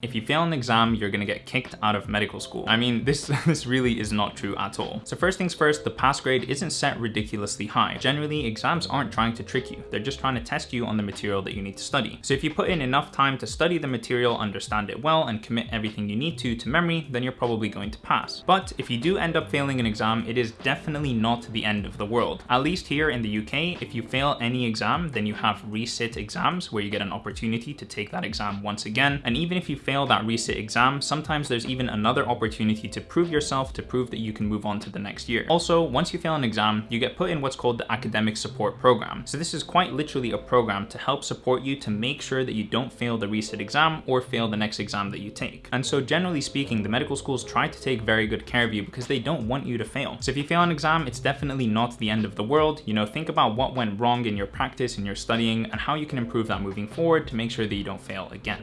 If you fail an exam, you're gonna get kicked out of medical school. I mean, this, this really is not true at all. So first things first, the pass grade isn't set ridiculously high. Generally, exams aren't trying to trick you. They're just trying to test you on the material that you need to study. So if you put in enough time to study the material, understand it well, and commit everything you need to to memory, then you're probably going to pass. But if you do end up failing an exam, it is definitely not the end of the world. At least here in the UK, if you fail any exam, then you have resit exams where you get an opportunity to take that exam once again. And even if you fail that resit exam, sometimes there's even another opportunity to prove yourself to prove that you can move on to the next year. Also, once you fail an exam, you get put in what's called the academic support program. So this is quite literally a program to help support you to make sure that you don't fail the resit exam or fail the next exam that you take. And so generally speaking, the medical schools try to take very good care of you because they don't want you to fail. So if you fail an exam, it's definitely not the end of the world. You know, think about what went wrong in your practice and your studying and how you can improve that moving forward to make sure that you don't fail again.